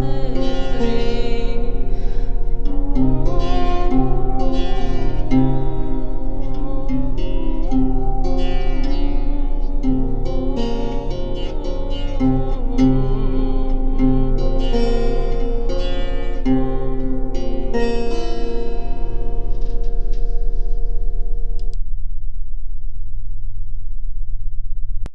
stay.